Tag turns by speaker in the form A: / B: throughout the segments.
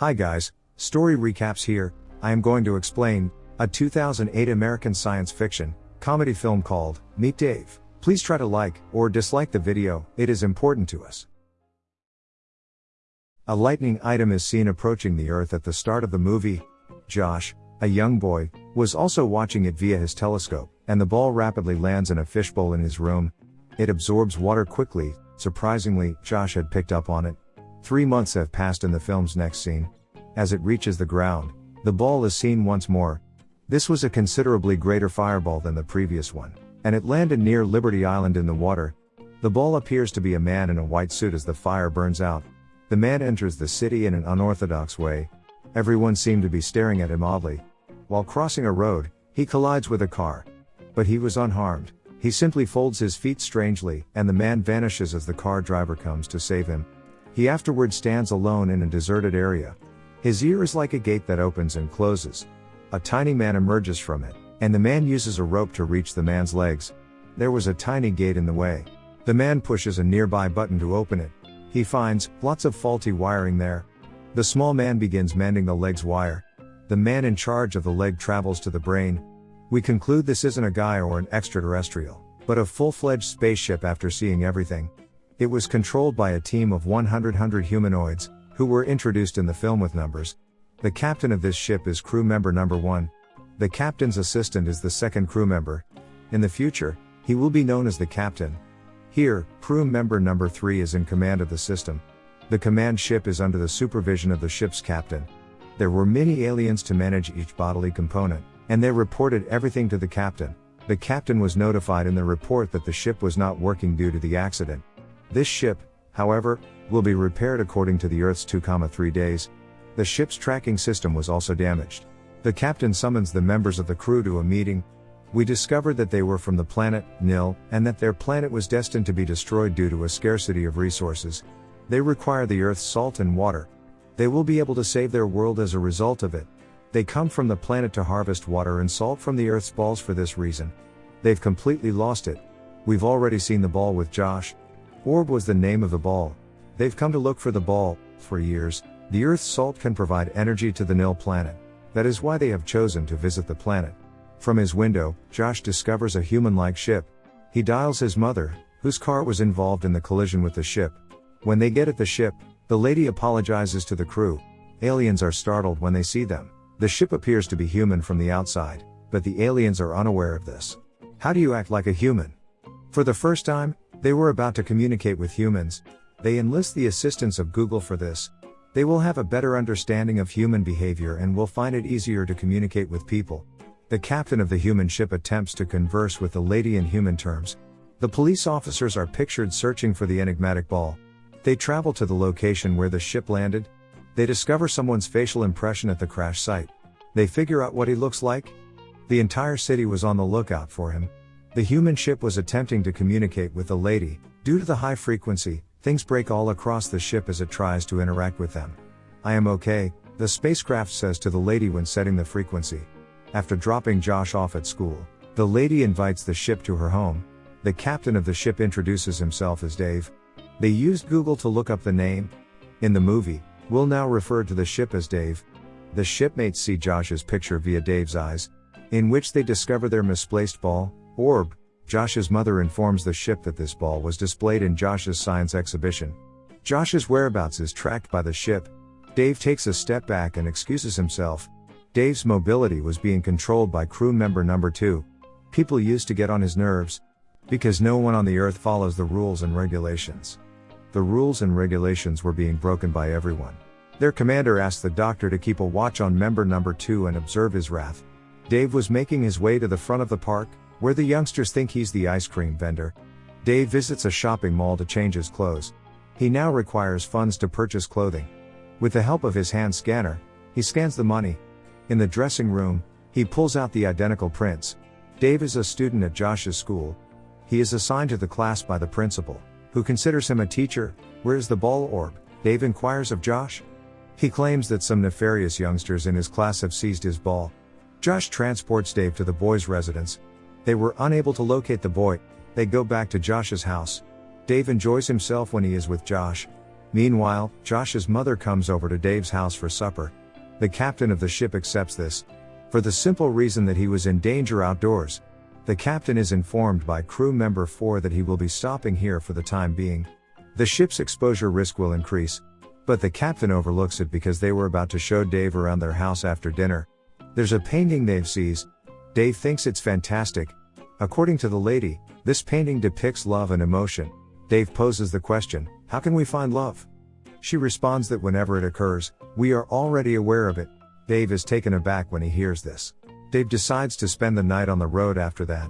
A: Hi guys, story recaps here. I am going to explain a 2008 American science fiction comedy film called Meet Dave. Please try to like or dislike the video, it is important to us. A lightning item is seen approaching the Earth at the start of the movie. Josh, a young boy, was also watching it via his telescope, and the ball rapidly lands in a fishbowl in his room. It absorbs water quickly, surprisingly, Josh had picked up on it. Three months have passed in the film's next scene. As it reaches the ground, the ball is seen once more. This was a considerably greater fireball than the previous one, and it landed near Liberty Island in the water. The ball appears to be a man in a white suit as the fire burns out. The man enters the city in an unorthodox way. Everyone seemed to be staring at him oddly. While crossing a road, he collides with a car. But he was unharmed. He simply folds his feet strangely, and the man vanishes as the car driver comes to save him. He afterward stands alone in a deserted area. His ear is like a gate that opens and closes. A tiny man emerges from it, and the man uses a rope to reach the man's legs. There was a tiny gate in the way. The man pushes a nearby button to open it. He finds lots of faulty wiring there. The small man begins mending the leg's wire. The man in charge of the leg travels to the brain. We conclude this isn't a guy or an extraterrestrial, but a full fledged spaceship after seeing everything. It was controlled by a team of 100 humanoids, who were introduced in the film with numbers. The captain of this ship is crew member number one. The captain's assistant is the second crew member. In the future, he will be known as the captain. Here, crew member number three is in command of the system. The command ship is under the supervision of the ship's captain. There were many aliens to manage each bodily component, and they reported everything to the captain. The captain was notified in the report that the ship was not working due to the accident. This ship, however, will be repaired according to the Earth's 2,3 days. The ship's tracking system was also damaged. The captain summons the members of the crew to a meeting. We discovered that they were from the planet, Nil, and that their planet was destined to be destroyed due to a scarcity of resources. They require the Earth's salt and water. They will be able to save their world as a result of it. They come from the planet to harvest water and salt from the Earth's balls for this reason. They've completely lost it. We've already seen the ball with Josh, Orb was the name of the ball. They've come to look for the ball, for years. The Earth's salt can provide energy to the Nil planet. That is why they have chosen to visit the planet. From his window, Josh discovers a human like ship. He dials his mother, whose car was involved in the collision with the ship. When they get at the ship, the lady apologizes to the crew. Aliens are startled when they see them. The ship appears to be human from the outside, but the aliens are unaware of this. How do you act like a human? For the first time, they were about to communicate with humans. They enlist the assistance of Google for this. They will have a better understanding of human behavior and will find it easier to communicate with people. The captain of the human ship attempts to converse with the lady in human terms. The police officers are pictured searching for the enigmatic ball. They travel to the location where the ship landed. They discover someone's facial impression at the crash site. They figure out what he looks like. The entire city was on the lookout for him. The human ship was attempting to communicate with the lady. Due to the high frequency, things break all across the ship as it tries to interact with them. I am okay, the spacecraft says to the lady when setting the frequency. After dropping Josh off at school, the lady invites the ship to her home. The captain of the ship introduces himself as Dave. They used Google to look up the name. In the movie, we'll now refer to the ship as Dave. The shipmates see Josh's picture via Dave's eyes, in which they discover their misplaced ball, Orb, Josh's mother informs the ship that this ball was displayed in Josh's science exhibition. Josh's whereabouts is tracked by the ship. Dave takes a step back and excuses himself. Dave's mobility was being controlled by crew member number 2. People used to get on his nerves. Because no one on the earth follows the rules and regulations. The rules and regulations were being broken by everyone. Their commander asked the doctor to keep a watch on member number 2 and observe his wrath. Dave was making his way to the front of the park, where the youngsters think he's the ice cream vendor. Dave visits a shopping mall to change his clothes. He now requires funds to purchase clothing. With the help of his hand scanner, he scans the money. In the dressing room, he pulls out the identical prints. Dave is a student at Josh's school. He is assigned to the class by the principal, who considers him a teacher. Where's the ball orb? Dave inquires of Josh. He claims that some nefarious youngsters in his class have seized his ball. Josh transports Dave to the boy's residence, they were unable to locate the boy. They go back to Josh's house. Dave enjoys himself when he is with Josh. Meanwhile, Josh's mother comes over to Dave's house for supper. The captain of the ship accepts this. For the simple reason that he was in danger outdoors. The captain is informed by crew member 4 that he will be stopping here for the time being. The ship's exposure risk will increase. But the captain overlooks it because they were about to show Dave around their house after dinner. There's a painting Dave sees. Dave thinks it's fantastic. According to the lady, this painting depicts love and emotion. Dave poses the question, How can we find love? She responds that whenever it occurs, we are already aware of it. Dave is taken aback when he hears this. Dave decides to spend the night on the road after that.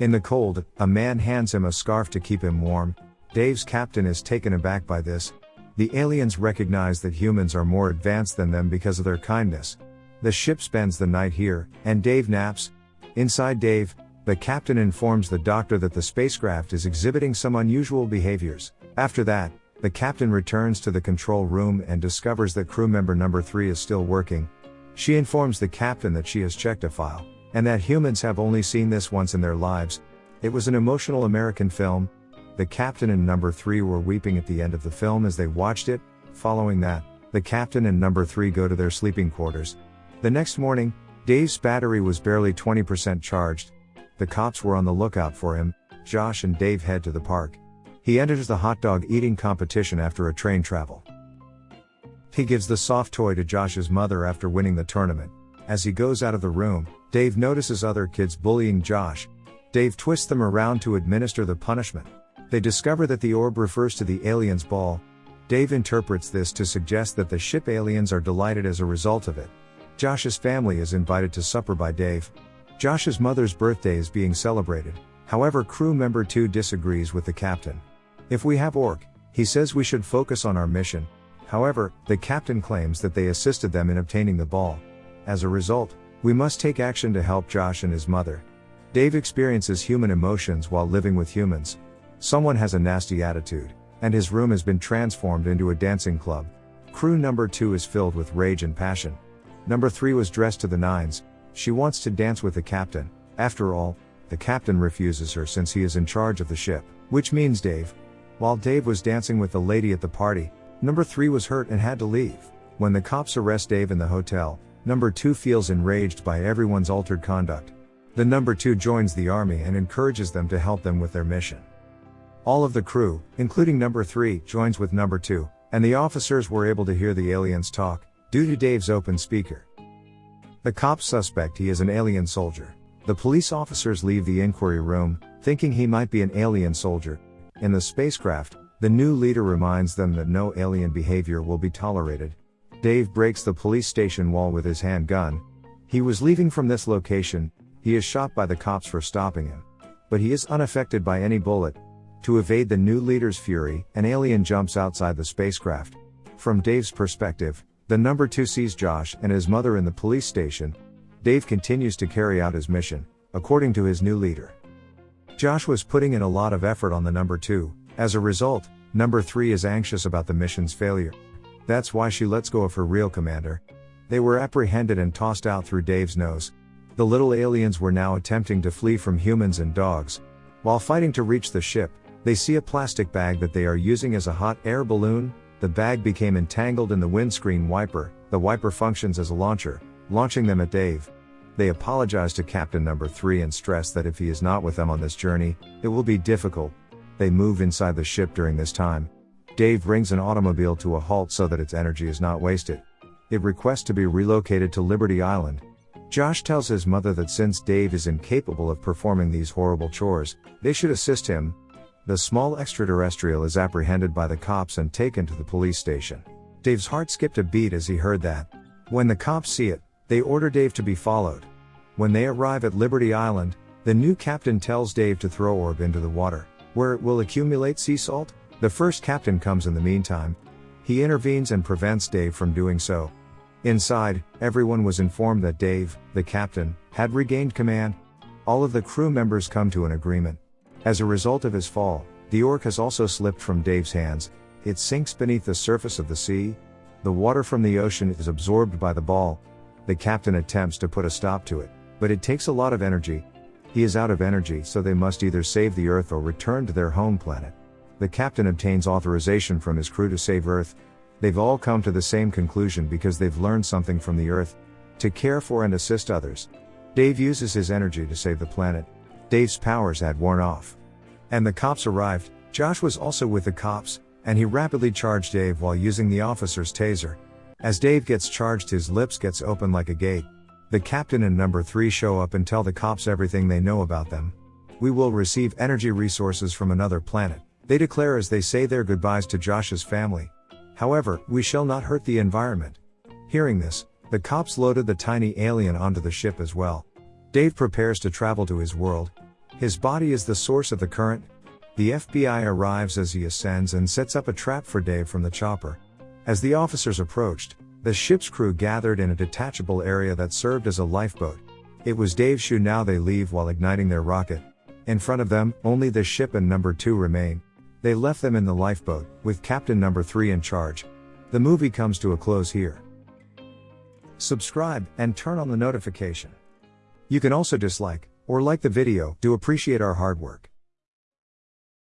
A: In the cold, a man hands him a scarf to keep him warm. Dave's captain is taken aback by this. The aliens recognize that humans are more advanced than them because of their kindness. The ship spends the night here, and Dave naps. Inside Dave, the captain informs the doctor that the spacecraft is exhibiting some unusual behaviors. After that, the captain returns to the control room and discovers that crew member number 3 is still working. She informs the captain that she has checked a file, and that humans have only seen this once in their lives. It was an emotional American film, the captain and number 3 were weeping at the end of the film as they watched it. Following that, the captain and number 3 go to their sleeping quarters. The next morning, Dave's battery was barely 20% charged. The cops were on the lookout for him. Josh and Dave head to the park. He enters the hot dog eating competition after a train travel. He gives the soft toy to Josh's mother after winning the tournament. As he goes out of the room, Dave notices other kids bullying Josh. Dave twists them around to administer the punishment. They discover that the orb refers to the alien's ball. Dave interprets this to suggest that the ship aliens are delighted as a result of it. Josh's family is invited to supper by Dave. Josh's mother's birthday is being celebrated. However, crew member 2 disagrees with the captain. If we have Orb, he says we should focus on our mission. However, the captain claims that they assisted them in obtaining the ball. As a result, we must take action to help Josh and his mother. Dave experiences human emotions while living with humans. Someone has a nasty attitude, and his room has been transformed into a dancing club. Crew number 2 is filled with rage and passion. Number 3 was dressed to the nines, she wants to dance with the captain. After all, the captain refuses her since he is in charge of the ship, which means Dave. While Dave was dancing with the lady at the party, number 3 was hurt and had to leave. When the cops arrest Dave in the hotel, number 2 feels enraged by everyone's altered conduct. The number 2 joins the army and encourages them to help them with their mission. All of the crew, including number 3, joins with number 2, and the officers were able to hear the aliens talk, due to Dave's open speaker. The cops suspect he is an alien soldier. The police officers leave the inquiry room, thinking he might be an alien soldier. In the spacecraft, the new leader reminds them that no alien behavior will be tolerated. Dave breaks the police station wall with his handgun. He was leaving from this location, he is shot by the cops for stopping him. But he is unaffected by any bullet, to evade the new leader's fury, an alien jumps outside the spacecraft. From Dave's perspective, the number 2 sees Josh and his mother in the police station. Dave continues to carry out his mission, according to his new leader. Josh was putting in a lot of effort on the number 2, as a result, number 3 is anxious about the mission's failure. That's why she lets go of her real commander. They were apprehended and tossed out through Dave's nose. The little aliens were now attempting to flee from humans and dogs. While fighting to reach the ship, they see a plastic bag that they are using as a hot air balloon. The bag became entangled in the windscreen wiper. The wiper functions as a launcher, launching them at Dave. They apologize to Captain Number 3 and stress that if he is not with them on this journey, it will be difficult. They move inside the ship during this time. Dave brings an automobile to a halt so that its energy is not wasted. It requests to be relocated to Liberty Island. Josh tells his mother that since Dave is incapable of performing these horrible chores, they should assist him, the small extraterrestrial is apprehended by the cops and taken to the police station. Dave's heart skipped a beat as he heard that. When the cops see it, they order Dave to be followed. When they arrive at Liberty Island, the new captain tells Dave to throw Orb into the water, where it will accumulate sea salt. The first captain comes in the meantime. He intervenes and prevents Dave from doing so. Inside, everyone was informed that Dave, the captain, had regained command. All of the crew members come to an agreement. As a result of his fall, the orb has also slipped from Dave's hands, it sinks beneath the surface of the sea. The water from the ocean is absorbed by the ball. The captain attempts to put a stop to it, but it takes a lot of energy. He is out of energy, so they must either save the Earth or return to their home planet. the captain obtains authorization from his crew to save Earth. They've all come to the same conclusion because they've learned something from the Earth to care for and assist others. Dave uses his energy to save the planet. Dave's powers had worn off. And the cops arrived. Josh was also with the cops, and he rapidly charged Dave while using the officer's taser. As Dave gets charged, his lips gets open like a gate. The captain and number 3 show up and tell the cops everything they know about them. We will receive energy resources from another planet. They declare as they say their goodbyes to Josh's family. However, we shall not hurt the environment. Hearing this, the cops loaded the tiny alien onto the ship as well. Dave prepares to travel to his world. His body is the source of the current. The FBI arrives as he ascends and sets up a trap for Dave from the chopper. As the officers approached, the ship's crew gathered in a detachable area that served as a lifeboat. It was Dave's shoe now they leave while igniting their rocket. In front of them, only the ship and number 2 remain. They left them in the lifeboat, with Captain number 3 in charge. The movie comes to a close here. Subscribe and turn on the notification. You can also dislike or like the video, do appreciate our hard work.